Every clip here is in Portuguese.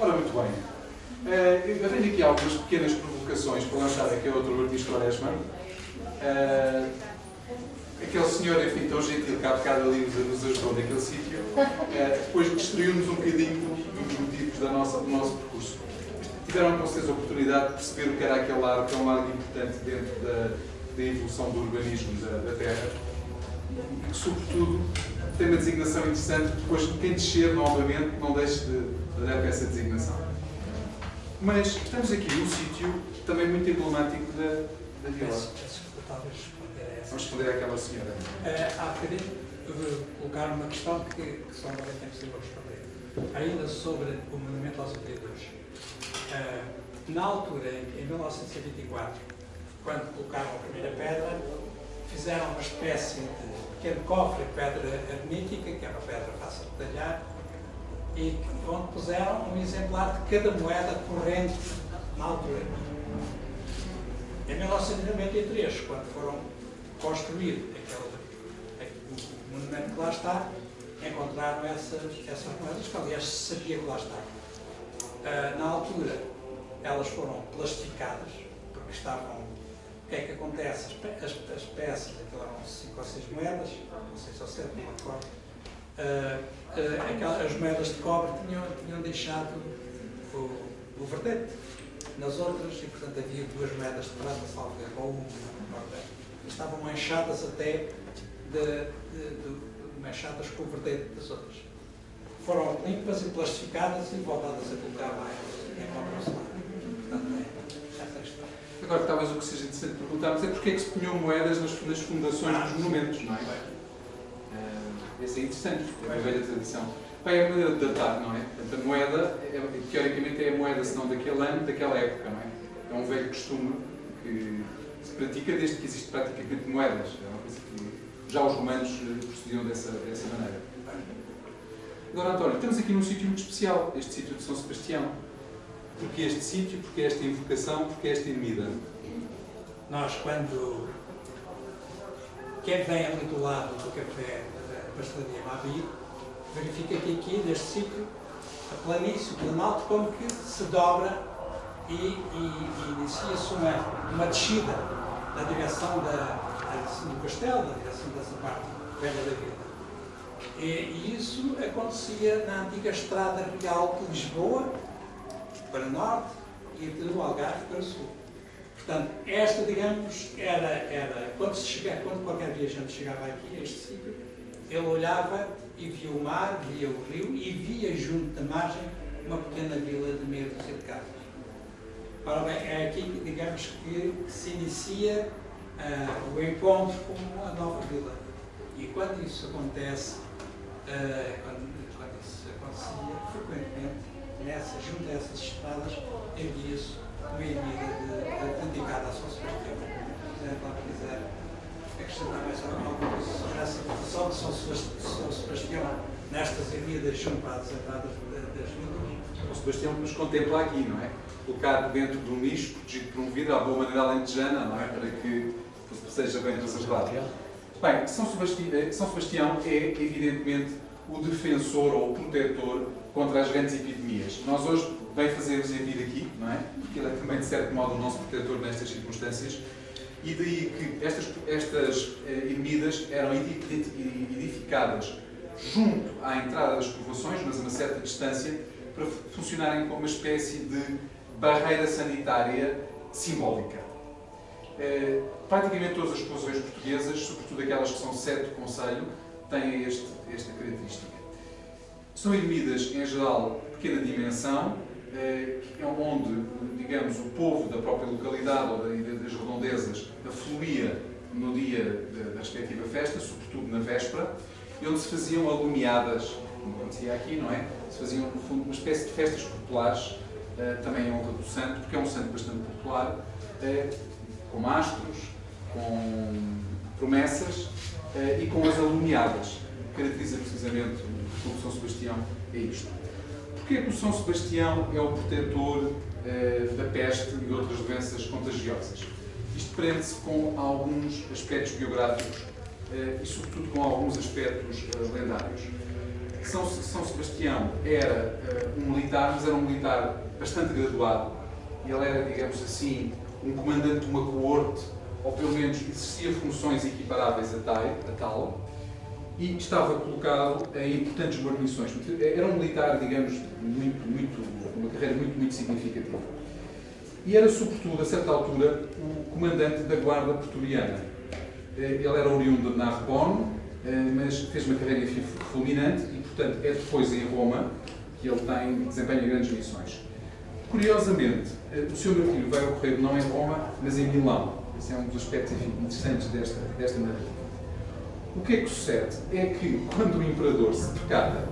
Ora, muito bem. Uh, eu tenho aqui algumas pequenas provocações para lançar aqui a outro artista Quaresma. Aquele senhor, enfim, tão gentil que há bocado ali nos ajudou naquele sítio, uh, depois destruiu-nos um bocadinho dos motivos da nossa, do nosso percurso. Tiveram com certeza a oportunidade de perceber o que era aquele largo, que é um largo importante dentro da, da evolução do urbanismo da, da Terra e que, sobretudo, tem uma designação interessante, depois quem descer novamente não deixe de, de dar essa designação. Mas estamos aqui num sítio também muito emblemático da, da vila. Vamos responder àquela senhora. Uh, há bocadinho colocar uma questão que, que só não é possível responder. Ainda sobre o monumento aos vereadores. Uh, na altura, em 1924, quando colocaram a primeira pedra, fizeram uma espécie de pequeno cofre de pedra ermítica, que é uma pedra fácil de talhar, e onde puseram um exemplar de cada moeda corrente na altura. Em 1993, quando foram construir aquele, monumento que lá está, encontraram essas, essas moedas, que aliás se sabia que lá estavam. Uh, na altura, elas foram plastificadas, porque estavam. O que é que acontece? As, as, as peças, aquilo eram 5 ou 6 moedas, não sei se ou 7, não me recordo. Uh, uh, as moedas de cobre tinham, tinham deixado o, o verdete nas outras e, portanto, havia duas moedas de prata, salvo ou uma, estavam manchadas até de, de, de, manchadas com o verdete das outras. Foram limpas e plastificadas e voltadas a colocar lá encontram-se lá. Portanto, é essa questão. Agora, talvez o que seja interessante perguntarmos é porque é que se punham moedas nas, nas fundações ah, dos monumentos, não é? Esse é interessante, é uma velha tradição. É a maneira de datar, não é? Portanto, a moeda, é, teoricamente, é a moeda, senão daquele ano, daquela época, não é? É um velho costume que se pratica desde que existe praticamente moedas. É uma coisa que já os romanos eh, procediam dessa, dessa maneira. Agora, António, estamos aqui num sítio muito especial, este sítio de São Sebastião. Porquê este sítio? Porquê esta invocação? Porquê esta ermida? Nós, quando... Quem vem ali do lado do café pastelaria Mabi, verifica que aqui, neste sítio, a planície, o planalto, como que se dobra e, e, e inicia-se uma, uma descida na direção da, do castelo, na direção dessa parte velha da vila. E, isso acontecia na antiga estrada real de Lisboa para norte e de Algarve para sul. Portanto, esta, digamos, era, era quando, se chega, quando qualquer viajante chegava aqui a este sítio, ele olhava e via o mar, via o rio e via junto da margem uma pequena vila de meia dúzia de casas. Ora bem, é aqui, digamos, que se inicia uh, o encontro com a nova vila. E quando isso acontece, uh, quando, quando, isso acontecia, frequentemente, nessa, junto a essas estradas, havia-se uma ermida dedicada a São Sebastião. Se lá quiser acrescentar mais alguma coisa votação de São Sebastião nestas avenidas junto às entradas das vilas. São Sebastião que nos contempla aqui, não é? Colocado dentro de um nicho, protegido por um vidro, à boa maneira alentejana, não é? Para que seja bem reservado. Bem, São Sebastião, eh, São Sebastião é, evidentemente, o defensor ou o protetor contra as grandes epidemias. Nós hoje bem fazemos a vida aqui, não é? Porque ele é também, de certo modo, o nosso protetor nestas circunstâncias e daí que estas, estas eh, ermidas eram edificadas junto à entrada das povoações, mas a uma certa distância, para funcionarem como uma espécie de barreira sanitária simbólica. Eh, praticamente todas as povoações portuguesas, sobretudo aquelas que são sete do Conselho, têm este, esta característica. São ermidas, em geral, de pequena dimensão, eh, é onde, digamos, o povo da própria localidade ou das redondezas afluía no dia da respectiva festa, sobretudo na véspera, e onde se faziam alumiadas, como acontecia aqui, não é? Se faziam, no fundo, uma espécie de festas populares, eh, também em honra do santo, porque é um santo bastante popular, eh, com mastros, com promessas e com as alumiadas. Caracteriza precisamente o São Sebastião é isto. Porquê que o São Sebastião é o protetor eh, da peste e outras doenças contagiosas? Isto prende-se com alguns aspectos biográficos eh, e, sobretudo, com alguns aspectos eh, lendários. São, São Sebastião era uh, um militar, mas era um militar bastante graduado. Ele era, digamos assim, um comandante de uma coorte, ou pelo menos exercia funções equiparáveis a tal, a tal e estava colocado em importantes guarnições. Era um militar, digamos, muito, muito, uma carreira muito, muito significativa. E era, sobretudo, a certa altura, o comandante da Guarda Pretoriana. Eh, ele era oriundo de Narbonne, eh, mas fez uma carreira fulminante e, portanto, é depois em Roma que ele tem, desempenha grandes missões. Curiosamente, eh, o seu martírio vai ocorrer não em Roma, mas em Milão. Esse é um dos aspectos enfim, interessantes desta, desta narrativa. O que é que sucede? É que quando o imperador se percata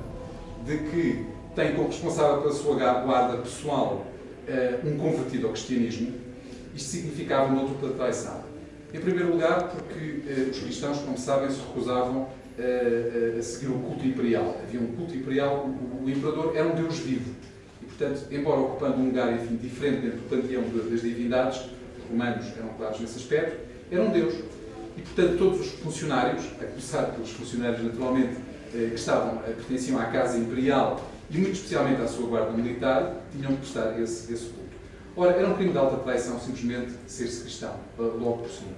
de que tem como responsável pela sua guarda pessoal uh, um convertido ao cristianismo, isto significava uma dupla traição. Em primeiro lugar, porque uh, os cristãos, como sabem, se recusavam uh, a seguir o culto imperial. Havia um culto imperial, o, imperador era um deus vivo. E, portanto, embora ocupando um lugar enfim, diferente dentro do panteão das divindades, os romanos eram claros nesse aspecto, era um deus. E, portanto, todos os funcionários, a começar pelos funcionários, naturalmente, eh, que estavam, eh, pertenciam à Casa Imperial e, muito especialmente, à sua guarda militar, tinham que prestar esse, esse culto. Ora, era um crime de alta traição, simplesmente, ser-se cristão, logo por cima.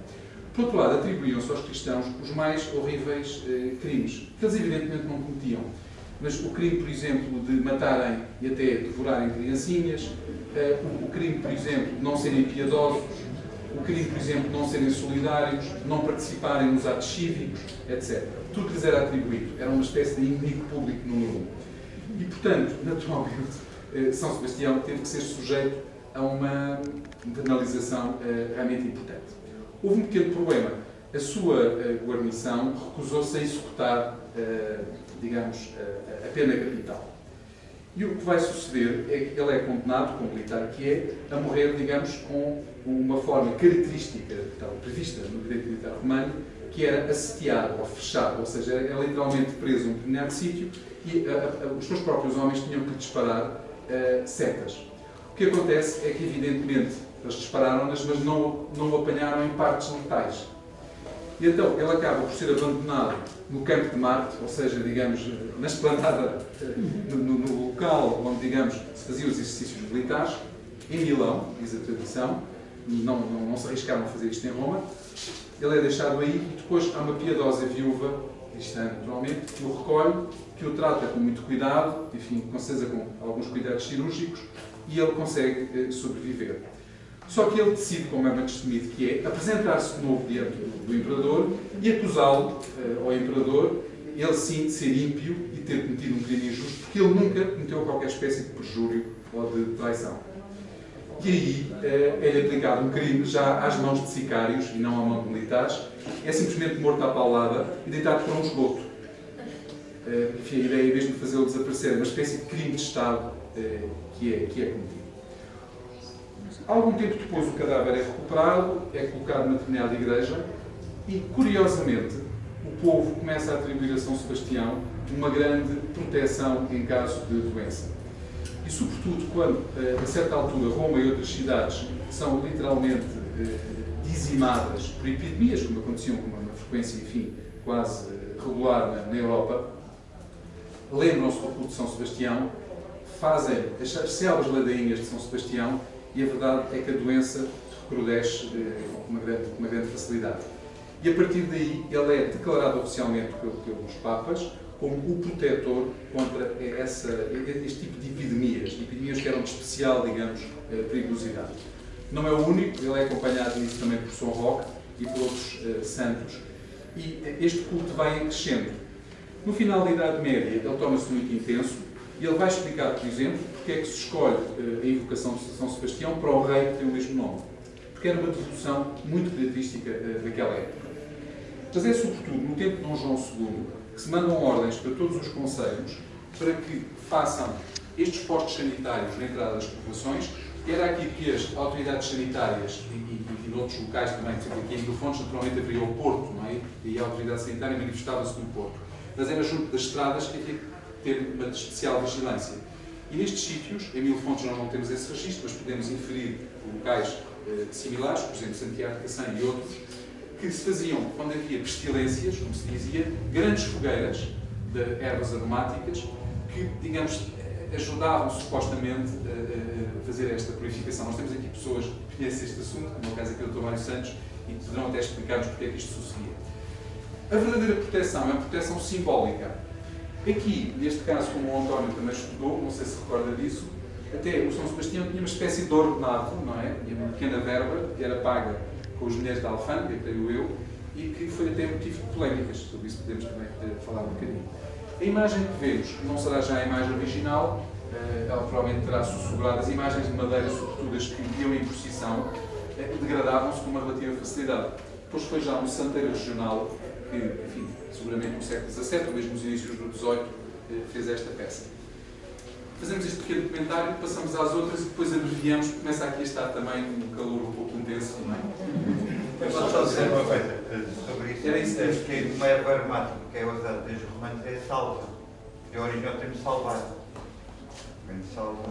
Por outro lado, atribuíam-se aos cristãos os mais horríveis eh, crimes, que eles evidentemente não cometiam. Mas o crime, por exemplo, de matarem e até devorarem criancinhas, eh, o crime, por exemplo, de não serem piedosos, o crime, por exemplo, não serem solidários, não participarem nos atos cívicos, etc. Tudo lhes era atribuído. Era uma espécie de inimigo público número um. E, portanto, naturalmente, eh, São Sebastião teve que ser sujeito a uma penalização eh, realmente importante. Houve um pequeno problema. A sua eh, guarnição recusou-se a executar, digamos, a pena capital. E o que vai suceder é que ele é condenado, como militar que é, a morrer, digamos, com uma forma característica, tal, prevista no direito militar romano, que era assediado ou fechado, ou seja, era literalmente preso em um determinado sítio e a, a, os seus próprios homens tinham que disparar uh, setas. O que acontece é que, evidentemente, eles dispararam-nas, mas não, não o apanharam em partes letais. E então ele acaba por ser abandonado no campo de Marte, ou seja, digamos, na esplanada, no, no, local onde, digamos, se faziam os exercícios militares, em Milão, diz a tradição, não, não, não se arriscaram a fazer isto em Roma. Ele é deixado aí e depois há uma piedosa viúva, cristã naturalmente, que o recolhe, que o trata com muito cuidado, enfim, com certeza com alguns cuidados cirúrgicos, e ele consegue eh, sobreviver. Só que ele decide, como é muito temido que é, apresentar-se de novo diante do, do imperador e acusá-lo uh, ao imperador, ele sim, de ser ímpio e ter cometido um crime injusto, porque ele nunca cometeu qualquer espécie de perjúrio ou de traição. E aí uh, é-lhe aplicado um crime já às mãos de sicários e não à mão de militares, é simplesmente morto à paulada e deitado para um esgoto. Uh, enfim, a ideia é mesmo de fazê-lo desaparecer, uma espécie de crime de Estado uh, que, é, que é cometido. Algum tempo depois o cadáver é recuperado, é colocado numa determinada igreja e, curiosamente, o povo começa a atribuir a São Sebastião uma grande proteção em caso de doença. E, sobretudo, quando, eh, a certa altura, Roma e outras cidades são literalmente eh, dizimadas por epidemias, como aconteciam com uma frequência, enfim, quase eh, regular na Europa, lembram-se do culto de São Sebastião, fazem as célebres ladainhas de São Sebastião e a verdade é que a doença recrudesce eh, com uma grande, uma grande facilidade. E a partir daí ele é declarado oficialmente pelos Papas como o protetor contra essa, este tipo de epidemias, epidemias que eram de especial, digamos, eh, perigosidade. Não é o único, ele é acompanhado nisso também por São Roque e por outros uh, santos. E este culto vai crescendo. No final da Idade Média, ele torna-se muito intenso e ele vai explicar, por exemplo, porque é que se escolhe uh, a invocação de São Sebastião para o rei que tem o mesmo nome. Porque era uma devoção muito característica uh, daquela época. Mas é sobretudo no tempo de Dom João II que se mandam ordens para todos os conselhos para que façam estes postos sanitários na entrada das povoações. Era aqui que as autoridades sanitárias e, e, e noutros locais também, por exemplo, aqui em Ilfontes, naturalmente haveria o Porto, não é? E a autoridade sanitária manifestava-se no Porto. Mas era junto das estradas que ter uma especial vigilância. E nestes sítios, em Mil Fontes nós não temos esse registro, mas podemos inferir locais eh, similares, por exemplo, Santiago de Cacém e outros, que se faziam, quando havia pestilências, como se dizia, grandes fogueiras de ervas aromáticas que, digamos, ajudavam supostamente a, a fazer esta purificação. Nós temos aqui pessoas que conhecem este assunto, como é o caso aqui do Dr. Mário Santos, e poderão até explicar-nos porque é que isto sucedia. A verdadeira proteção é uma proteção simbólica. Aqui, neste caso, como o António também estudou, não sei se recorda disso, até o São Sebastião tinha uma espécie de ordenado, não é? Tinha uma pequena verba que era paga com os dinheiros da alfândega, creio eu, e que foi até motivo de polémicas. Sobre isso podemos também falar um bocadinho. A imagem que vemos não será já a imagem original, eh, ela provavelmente terá sussurrado as imagens de madeira, sobretudo as que iam em procissão, eh, degradavam-se com uma relativa facilidade. Depois foi já um santeiro regional que, enfim, seguramente no século XVII, ou mesmo nos inícios do XVIII, eh, fez esta peça. Fazemos este pequeno comentário, passamos às outras e depois abreviamos, começa aqui a estar também um calor um pouco intenso, é? Eu só dizer uma coisa sobre isso. Era isso é que uma erva aromática que é usada desde os romanos é a salva. De origem ao termo salvar. Salva.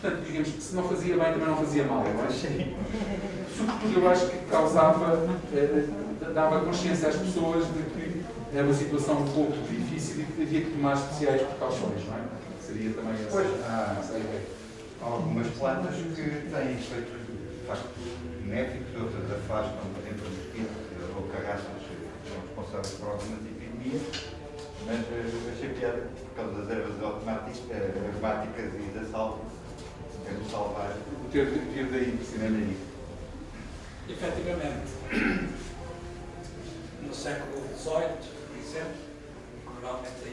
Portanto, digamos que se não fazia bem, também não fazia mal, não é? Sobretudo, eu acho que causava, eh, dava consciência às pessoas de que era uma situação um pouco difícil e que havia que tomar especiais precauções, não é? Seria também essa. Pois, há, há algumas plantas que têm efeitos benéficos, outras afastam dentro do espírito ou carraças que são responsáveis por algumas epidemias, mas eh, achei piada por causa das ervas aromáticas, eh, aromáticas e da salva, quero salvar. O ter, ter daí, precisamente. Efetivamente, no século XVIII, por exemplo, normalmente ainda